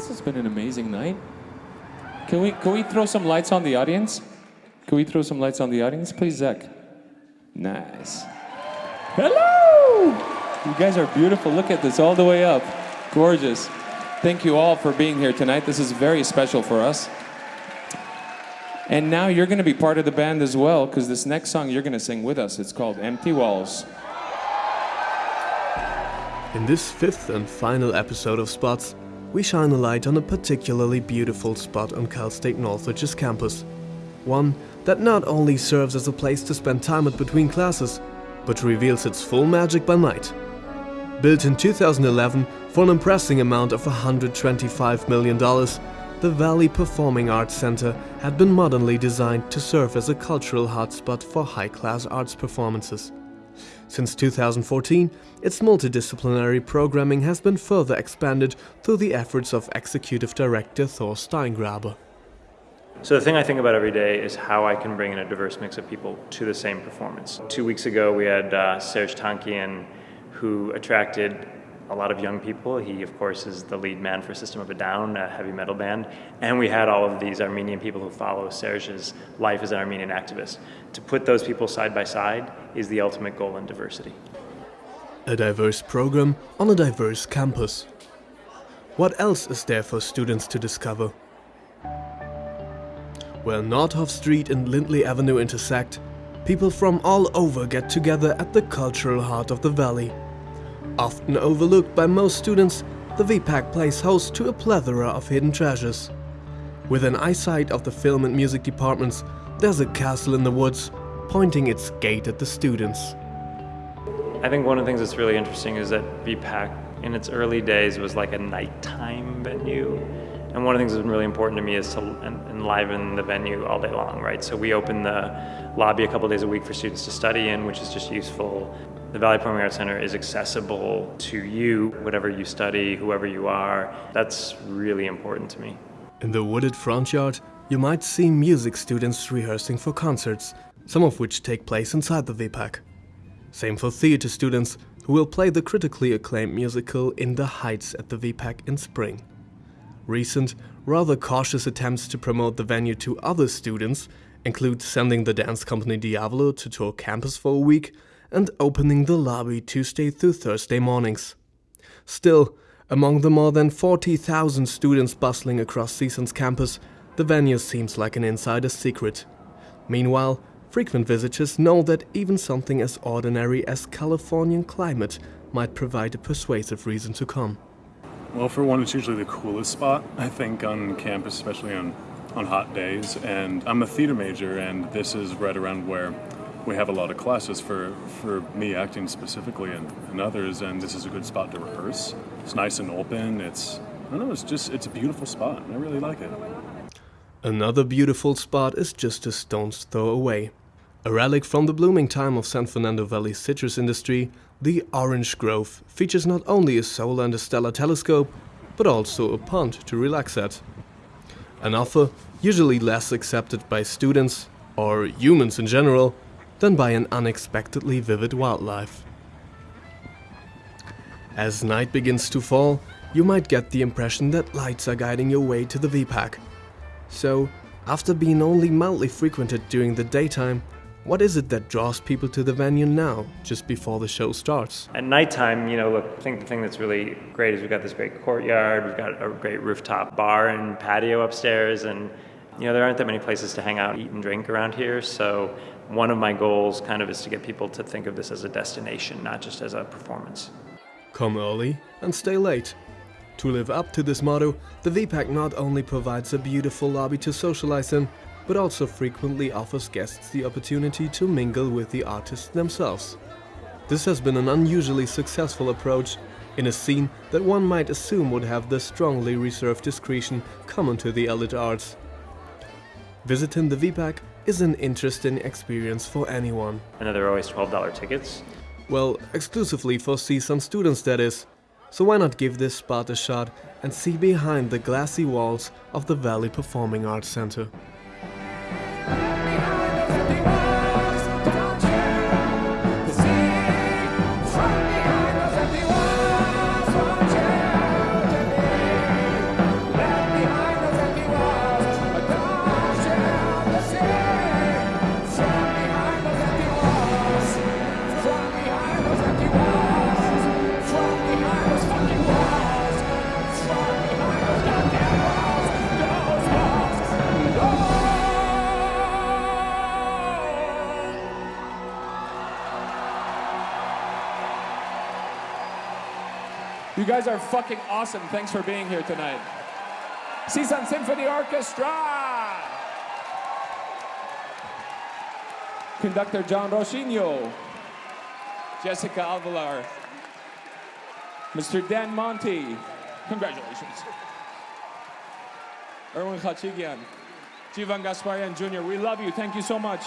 this has been an amazing night. Can we can we throw some lights on the audience? Can we throw some lights on the audience, please, Zach? Nice. Hello! You guys are beautiful. Look at this all the way up. Gorgeous. Thank you all for being here tonight. This is very special for us. And now you're going to be part of the band as well, because this next song you're going to sing with us. It's called Empty Walls. In this fifth and final episode of Spots, we shine a light on a particularly beautiful spot on Cal State Northridge's campus. One that not only serves as a place to spend time at between classes, but reveals its full magic by night. Built in 2011 for an impressive amount of $125 million, the Valley Performing Arts Center had been modernly designed to serve as a cultural hotspot for high-class arts performances. Since 2014, its multidisciplinary programming has been further expanded through the efforts of executive director Thor Steingraber. So the thing I think about every day is how I can bring in a diverse mix of people to the same performance. Two weeks ago we had uh, Serj Tankian who attracted a lot of young people. He, of course, is the lead man for System of a Down, a heavy metal band. And we had all of these Armenian people who follow Serj's life as an Armenian activist. To put those people side by side is the ultimate goal in diversity. A diverse program on a diverse campus. What else is there for students to discover? Where Nordhoff Street and Lindley Avenue intersect, people from all over get together at the cultural heart of the valley. Often overlooked by most students, the VPAC plays host to a plethora of hidden treasures. Within eyesight of the film and music departments, there's a castle in the woods, pointing its gate at the students. I think one of the things that's really interesting is that VPAC in its early days was like a nighttime venue. And one of the things that's been really important to me is to enliven the venue all day long, right? So we open the lobby a couple days a week for students to study in, which is just useful. The Valley Performing Arts Center is accessible to you, whatever you study, whoever you are. That's really important to me. In the wooded front yard, you might see music students rehearsing for concerts, some of which take place inside the VPAC. Same for theater students, who will play the critically acclaimed musical In the Heights at the VPAC in spring. Recent, rather cautious attempts to promote the venue to other students include sending the dance company Diavolo to tour campus for a week and opening the lobby Tuesday through Thursday mornings. Still, among the more than 40,000 students bustling across CSUN's campus, the venue seems like an insider's secret. Meanwhile, frequent visitors know that even something as ordinary as Californian climate might provide a persuasive reason to come. Well, for one, it's usually the coolest spot, I think, on campus, especially on, on hot days. And I'm a theater major, and this is right around where we have a lot of classes for, for me acting specifically and, and others, and this is a good spot to rehearse. It's nice and open. It's I don't know. It's just it's a beautiful spot. I really like it. Another beautiful spot is just a stone's throw away. A relic from the blooming time of San Fernando Valley citrus industry, the Orange Grove features not only a solar and a stellar telescope, but also a pond to relax at. An offer usually less accepted by students, or humans in general, than by an unexpectedly vivid wildlife. As night begins to fall, you might get the impression that lights are guiding your way to the VPAC. So, after being only mildly frequented during the daytime, what is it that draws people to the venue now, just before the show starts? At nighttime, you know, look, I think the thing that's really great is we've got this great courtyard, we've got a great rooftop bar and patio upstairs, and you know, there aren't that many places to hang out, eat and drink around here, so one of my goals kind of is to get people to think of this as a destination, not just as a performance. Come early and stay late. To live up to this motto, the VPAC not only provides a beautiful lobby to socialize in, but also frequently offers guests the opportunity to mingle with the artists themselves. This has been an unusually successful approach in a scene that one might assume would have the strongly reserved discretion common to the elite arts. Visiting the VPAC is an interesting experience for anyone. And there are always $12 tickets. Well, exclusively for CSUN students that is. So why not give this spot a shot and see behind the glassy walls of the Valley Performing Arts Center. You guys are fucking awesome. Thanks for being here tonight. CSUN Symphony Orchestra! Conductor John Rosino. Jessica Alvalar. Mr. Dan Monty. Congratulations. Erwin Khachigian. Jivan Gasparian Jr., we love you. Thank you so much.